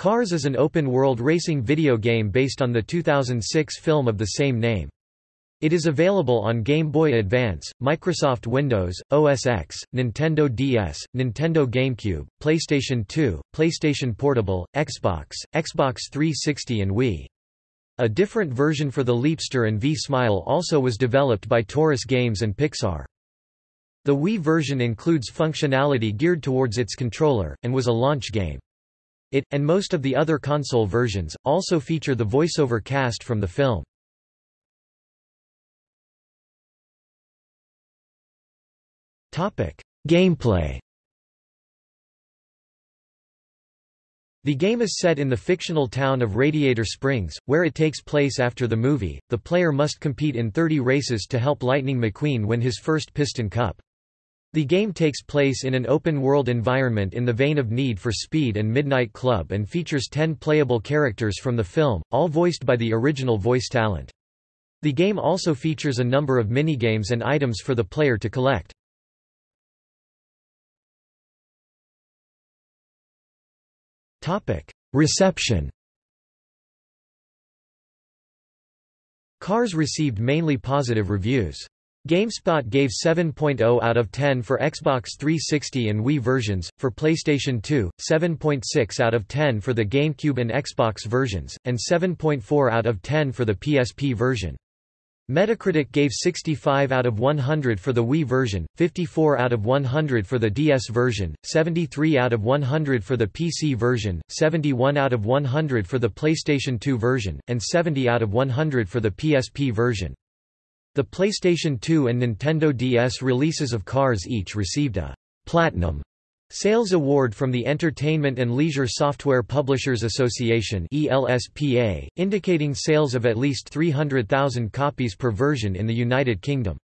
Cars is an open-world racing video game based on the 2006 film of the same name. It is available on Game Boy Advance, Microsoft Windows, OS X, Nintendo DS, Nintendo GameCube, PlayStation 2, PlayStation Portable, Xbox, Xbox 360 and Wii. A different version for the Leapster and V-Smile also was developed by Torus Games and Pixar. The Wii version includes functionality geared towards its controller, and was a launch game. It, and most of the other console versions, also feature the voiceover cast from the film. Gameplay The game is set in the fictional town of Radiator Springs, where it takes place after the movie. The player must compete in 30 races to help Lightning McQueen win his first Piston Cup. The game takes place in an open-world environment in the vein of Need for Speed and Midnight Club and features 10 playable characters from the film, all voiced by the original voice talent. The game also features a number of minigames and items for the player to collect. Reception Cars received mainly positive reviews. GameSpot gave 7.0 out of 10 for Xbox 360 and Wii versions, for PlayStation 2, 7.6 out of 10 for the GameCube and Xbox versions, and 7.4 out of 10 for the PSP version. Metacritic gave 65 out of 100 for the Wii version, 54 out of 100 for the DS version, 73 out of 100 for the PC version, 71 out of 100 for the PlayStation 2 version, and 70 out of 100 for the PSP version. The PlayStation 2 and Nintendo DS releases of Cars each received a Platinum Sales Award from the Entertainment and Leisure Software Publishers Association ELSPA, indicating sales of at least 300,000 copies per version in the United Kingdom.